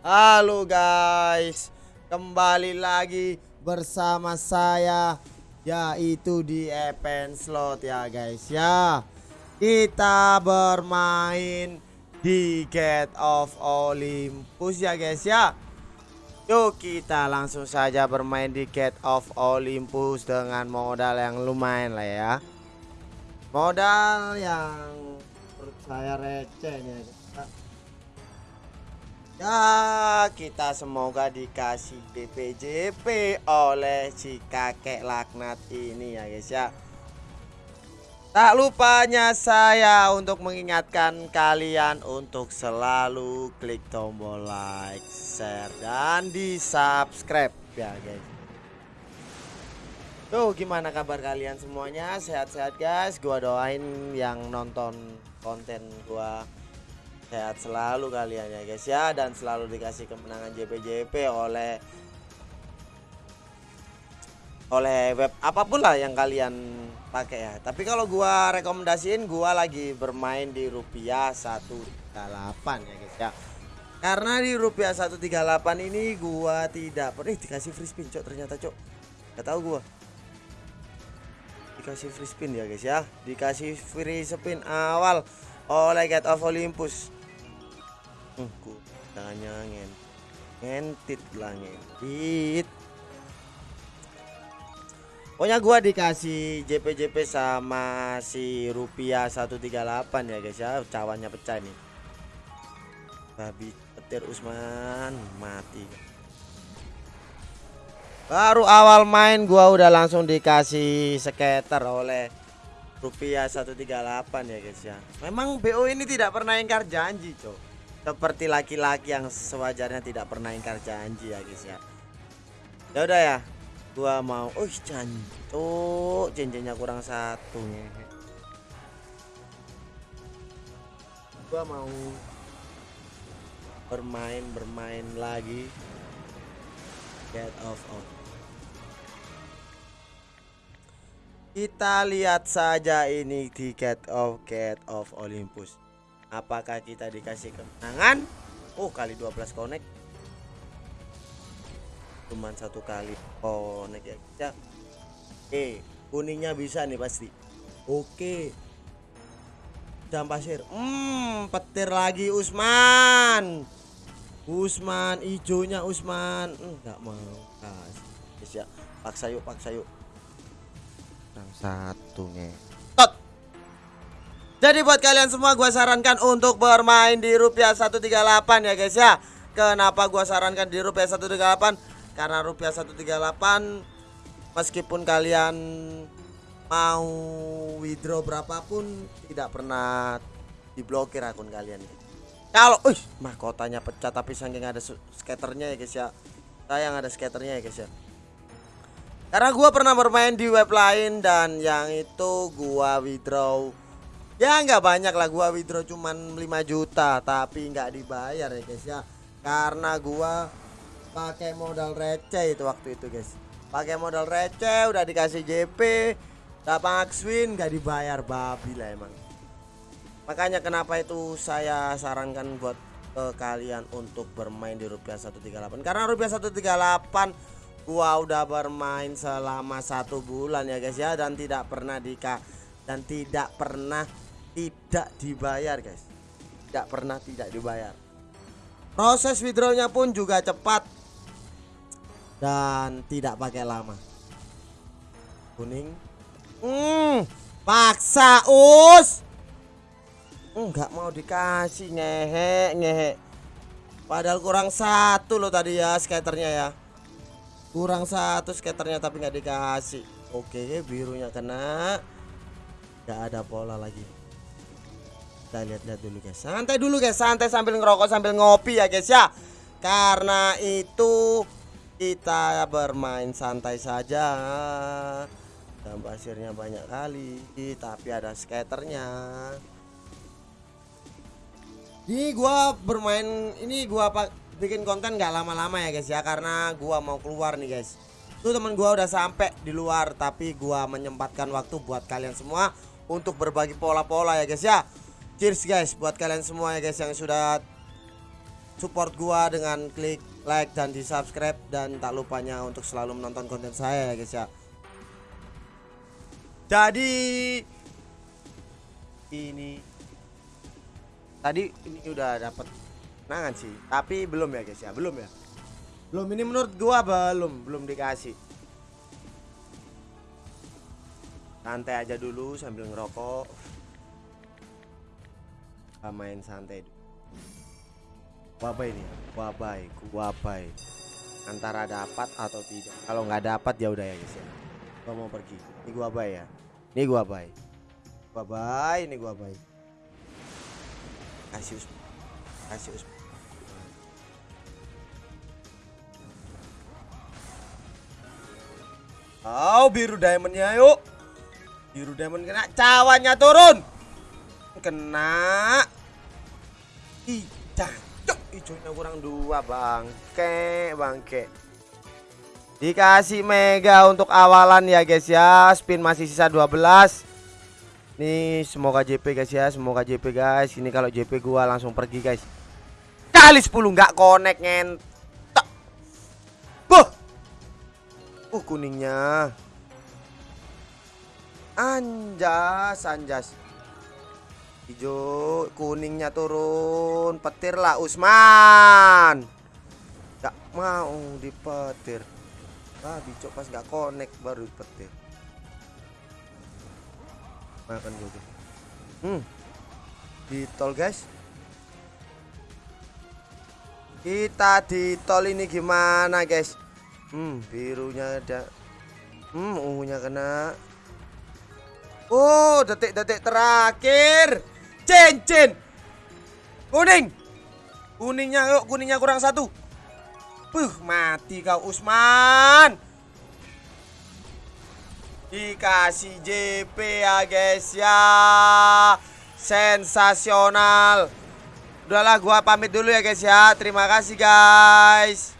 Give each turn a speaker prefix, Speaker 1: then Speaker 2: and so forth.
Speaker 1: Halo guys, kembali lagi bersama saya yaitu di Event Slot ya guys ya. Kita bermain di Gate of Olympus ya guys ya. Yuk kita langsung saja bermain di Gate of Olympus dengan modal yang lumayan lah ya. Modal yang saya receh nih. Ya kita semoga dikasih DPJP oleh si kakek laknat ini ya guys ya. Tak lupanya saya untuk mengingatkan kalian untuk selalu klik tombol like, share, dan di subscribe ya guys. Tuh gimana kabar kalian semuanya? Sehat-sehat guys? Gua doain yang nonton konten gua sehat selalu kalian ya guys ya. Dan selalu dikasih kemenangan JPJP oleh oleh web apa pun lah yang kalian pakai ya. Tapi kalau gua rekomendasiin gua lagi bermain di rupiah 138 ya guys ya. Karena di rupiah 138 ini gua tidak pernah dikasih free spin cok ternyata cok. Gak tahu gua. Dikasih free spin ya guys ya. Dikasih free spin awal oleh Get of Olympus ku jangan ngen ngentit lah ngentit. Pokoknya gua dikasih JP-JP sama si rupiah 138 ya guys ya. Cawannya pecah nih babi petir Usman mati. Baru awal main gua udah langsung dikasih skater oleh rupiah 138 ya guys ya. Memang BO ini tidak pernah ingkar janji cok seperti laki-laki yang sewajarnya tidak pernah ingkar janji ya guys ya. Ya udah ya gua mau oh jancuk cincinnya kurang satu gua mau bermain bermain lagi. Get off off. Kita lihat saja ini di get off get off Olympus apakah kita dikasih kemenangan? Oh kali 12 connect. Cuman satu kali connect ya kita eh kuningnya bisa nih pasti. Oke. Jam pasir. Hmm petir lagi Usman. Usman hijaunya Usman. Enggak mau kasih ya paksa yuk paksa yuk. Yang satu nih jadi buat kalian semua gue sarankan untuk bermain di rupiah 138 ya guys ya. Kenapa gue sarankan di rupiah 138 Karena rupiah 138 Meskipun kalian mau withdraw berapapun Tidak pernah diblokir akun kalian. Kalau uh, mahkotanya pecah tapi saking ada skaternya ya guys ya. Sayang ada skaternya ya guys ya. Karena gue pernah bermain di web lain dan yang itu gua withdraw ya nggak banyak lah. Gua withdraw cuman 5 juta tapi nggak dibayar ya guys ya. Karena gua pakai modal receh itu waktu itu guys. Pakai modal receh udah dikasih JP dapat win nggak dibayar babi lah emang. Makanya kenapa itu saya sarankan buat ke kalian untuk bermain di rupiah 138 karena rupiah 138 gua udah bermain selama satu bulan ya guys ya. Dan tidak pernah dika dan tidak pernah tidak dibayar guys. Tidak pernah tidak dibayar. Proses withdrawnya pun juga cepat dan tidak pakai lama. Kuning. Hmm paksa us. Enggak mau dikasih ngehe ngehe padahal kurang satu loh tadi ya skaternya ya. Kurang satu skaternya tapi nggak dikasih. Oke birunya kena. Nggak ada pola lagi kita lihat-lihat dulu guys. Santai dulu guys. Santai sambil ngerokok sambil ngopi ya guys ya. Karena itu kita bermain santai saja. Dan pasirnya banyak kali tapi ada skaternya. Ini gua bermain ini gua bikin konten gak lama-lama ya guys ya. Karena gua mau keluar nih guys. Tuh teman gua udah sampai di luar tapi gua menyempatkan waktu buat kalian semua untuk berbagi pola-pola ya guys ya Cheers guys buat kalian semua ya guys yang sudah support gua dengan klik like dan di subscribe dan tak lupanya untuk selalu menonton konten saya ya guys ya. Jadi ini tadi ini udah dapat kenangan sih tapi belum ya guys ya belum ya. Belum ini menurut gua belum belum dikasih. Santai aja dulu sambil ngerokok main santai. Wabai nih wabai wabai. Antara dapat atau tidak. Kalau nggak dapat ya udah ya guys ya. Gua mau pergi. Ini gua bay ya. Ini gua bay gua bay ini gua bay kasih Usman kasih Usman Oh biru diamondnya yuk. Biru diamond kena cawannya turun. Kena Ih cacok Hijaunya kurang dua bangke Bangke Dikasih mega untuk awalan ya guys ya. Spin masih sisa 12 Nih semoga JP guys ya. Semoga JP guys. Ini kalau JP gua langsung pergi guys. Kali 10 nggak connect ngentok Buh. Uh kuningnya. Anjas Anjas Hijau kuningnya turun Petir lah Usman. Gak mau dipetir. Ah bicok pas gak connect baru petir Makan gue tuh. Hmm. Di tol guys. Kita di tol ini gimana guys? Hmm, birunya ada. Hmm, ungunya kena. Oh, detik-detik terakhir. Cincin. Kuning. Kuningnya yuk, kuningnya kurang satu. Puh, mati kau Usman. Dikasih JP ya guys ya. Sensasional. Udahlah gua pamit dulu ya guys ya. Terima kasih guys.